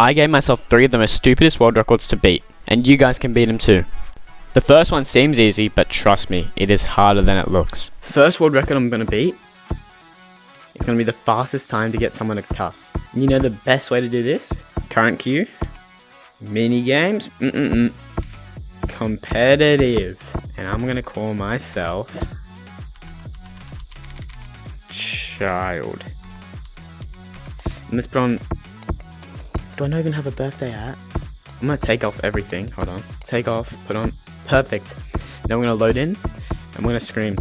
I gave myself three of the most stupidest world records to beat, and you guys can beat them too. The first one seems easy, but trust me, it is harder than it looks. First world record I'm gonna beat it's gonna be the fastest time to get someone to cuss. You know the best way to do this? Current queue, mini games, mm mm mm, competitive, and I'm gonna call myself child. And let's put on. Do I not even have a birthday hat? I'm gonna take off everything. Hold on. Take off. Put on. Perfect. Now we're gonna load in, and we're gonna scream.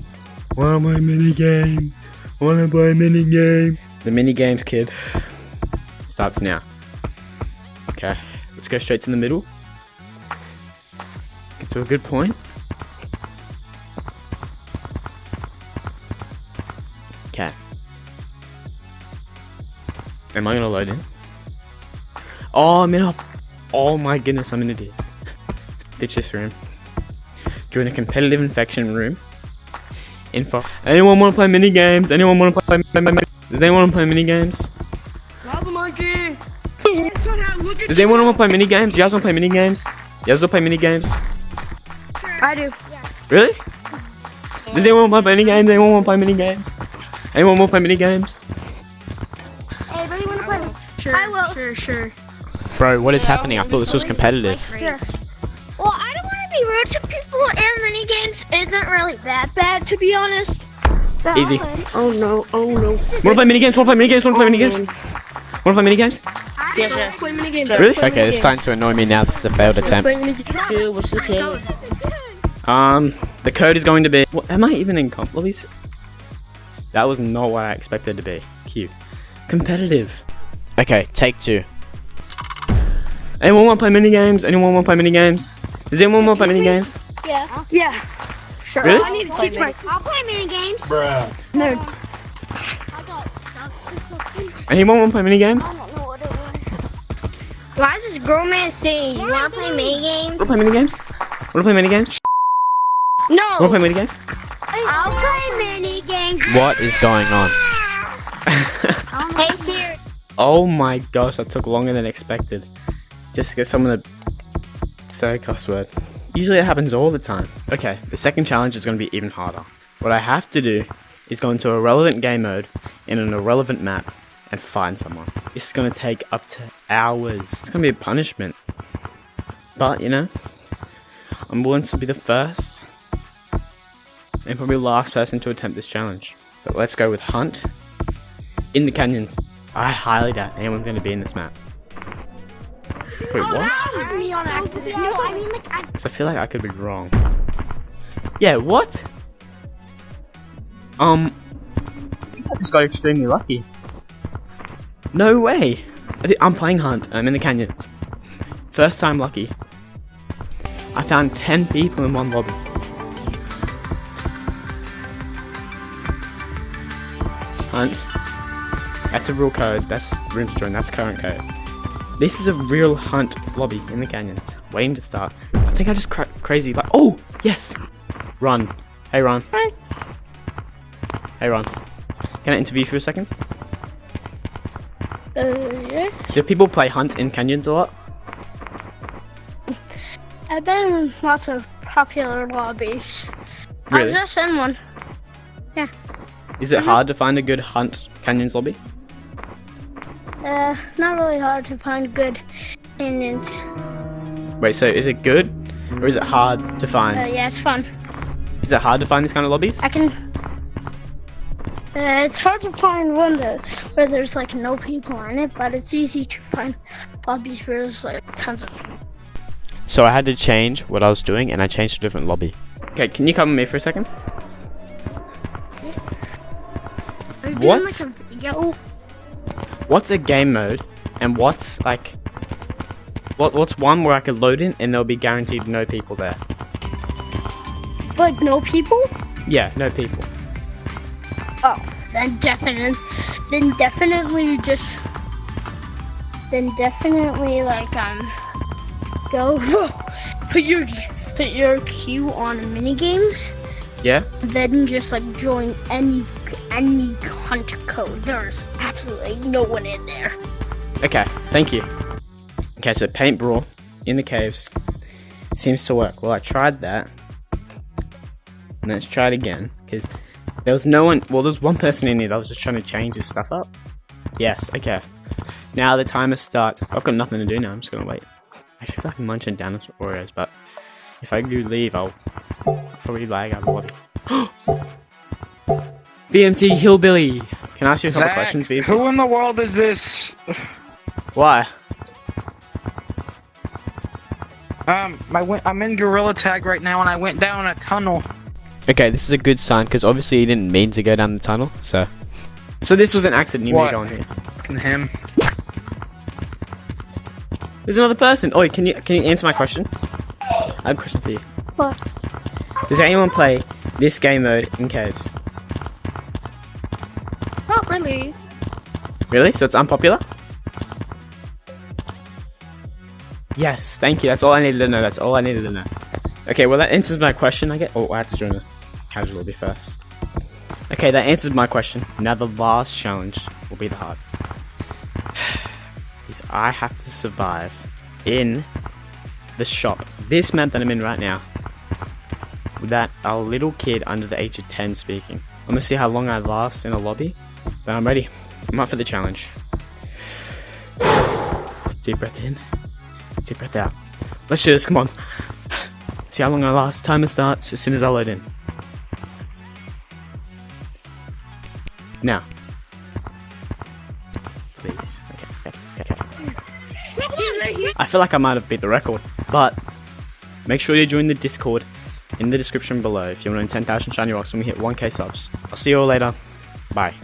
Want my mini game? Wanna play mini game? The mini games, kid, starts now. Okay, let's go straight to the middle. Get to a good point. Okay. Am I gonna load in? Oh, I'm in a. Oh my goodness, I'm in a ditch. Ditch this room. Join a competitive infection room. Info. Anyone want to play mini games? Anyone want to play? Does anyone want to play mini games? Lava monkey. Does anyone want to play mini games? You guys want to play mini games? You guys want to play mini games? I do. Really? Does anyone want to play mini games? Anyone want to play mini games? Anyone want to play mini games? Hey, really want to play the... Sure. I will. Sure. Sure. Bro, what is happening? I thought this was competitive. Sure. Well, I don't want to be rude to people, and mini games isn't really that bad, to be honest. So, Easy. Oh no. Oh no. Wanna play mini games? Wanna play mini games? Wanna play mini games? Wanna play mini games? Yeah, sure. Let's play mini games. Really? Okay, it's starting to annoy me now. This is a failed Let's attempt. play mini games. Dude, what's the code? Um, the code is going to be. What, am I even in comp lobbies? That was not what I expected to be. Cute. Competitive. Okay, take two. Anyone want to play mini games? Anyone want to play mini games? Does anyone want to play mini games? Yeah. Yeah. Sure. Really? I need to teach my I'll play mini games. nerd. I got stuck or something. Anyone want to play mini games? I don't know what it was. Why is this grown man saying you want to play mini games? Want to play mini games? Want to play mini games? No. Want to play mini games? I'll play mini games. What is going on? Hey Siri. oh my gosh, that took longer than expected. Just to get someone to say a cuss word. Usually it happens all the time. Okay, the second challenge is going to be even harder. What I have to do is go into a relevant game mode in an irrelevant map and find someone. This is going to take up to hours. It's going to be a punishment. But, you know, I'm willing to be the first and probably last person to attempt this challenge. But let's go with Hunt in the canyons. I highly doubt anyone's going to be in this map. Wait, what? That was me on accident. No, I mean like I. So I feel like I could be wrong. Yeah, what? Um, I just got extremely lucky. No way! I thi- I'm playing Hunt. I'm in the canyons. First time lucky. I found 10 people in one lobby. Hunt. That's a real code. That's room to join. That's current code. This is a real hunt lobby in the canyons, waiting to start. I think I just cra- crazy like. Oh yes, Ron. Hey Ron. Hi. Hey Ron. Can I interview you for a second? Uh, yeah. Do people play hunt in canyons a lot? I've been in lots of popular lobbies. I Really? was just in one. Yeah. Is it hard to find a good hunt canyons lobby? Uh, not really hard to find good canyons. Wait, so is it good or is it hard to find? Uh, yeah, it's fun. Is it hard to find these kind of lobbies? I can. Uh, it's hard to find one that where there's like no people in it, but it's easy to find lobbies where there's like tons of. So I had to change what I was doing and I changed to a different lobby. Okay, can you come with me for a second? Are you What? Doing, like, a video? What's a game mode and what's like what what's one where I could load in and there'll be guaranteed no people there? Like no people? Yeah, no people. Oh, then definitely, then definitely just, then definitely like um, go put your put your queue on mini games. Yeah? Then just like join any any hunt code. There's absolutely no one in there. Okay, thank you. Okay, so paint brawl in the caves seems to work. Well, I tried that. Let's try it again. Because there was no one. Well, there was one person in here that was just trying to change his stuff up. Yes, okay. Now the timer starts. I've got nothing to do now. I'm just gonna wait. Actually, I feel like I'm munching down some Oreos, but if I do leave, I'll probably lag out of the. VMT Hillbilly! Can I ask you a couple questions, VMT? who in the world is this? Why? Um, I went. I'm in Gorilla Tag right now, and I went down a tunnel. Okay, this is a good sign because obviously you didn't mean to go down the tunnel, so. So this was an accident. You What? made on here. And him. There's another person. Oh, can you can you answer my question? I have a question for you. What? Does anyone play this game mode in caves? Not really. Really? So it's unpopular? Yes, thank you. That's all I needed to know. That's all I needed to know. Okay, well that answers my question. I get. Oh, I have to join the casual lobby first. Okay, that answers my question. Now the last challenge will be the hardest. Is I have to survive in the shop. This map that I'm in right now. Without a little kid under the age of 10 speaking. I'm gonna see how long I last in a lobby. But I'm ready. I'm up for the challenge. Deep breath in. Deep breath out. Let's do this, come on. See how long I last. Timer starts as soon as I load in. Now. Please. Okay, okay, okay. I feel like I might have beat the record, but make sure you join the Discord in the description below if you want to win 10,000 shiny rocks when we hit 1k subs. I'll see you all later. Bye.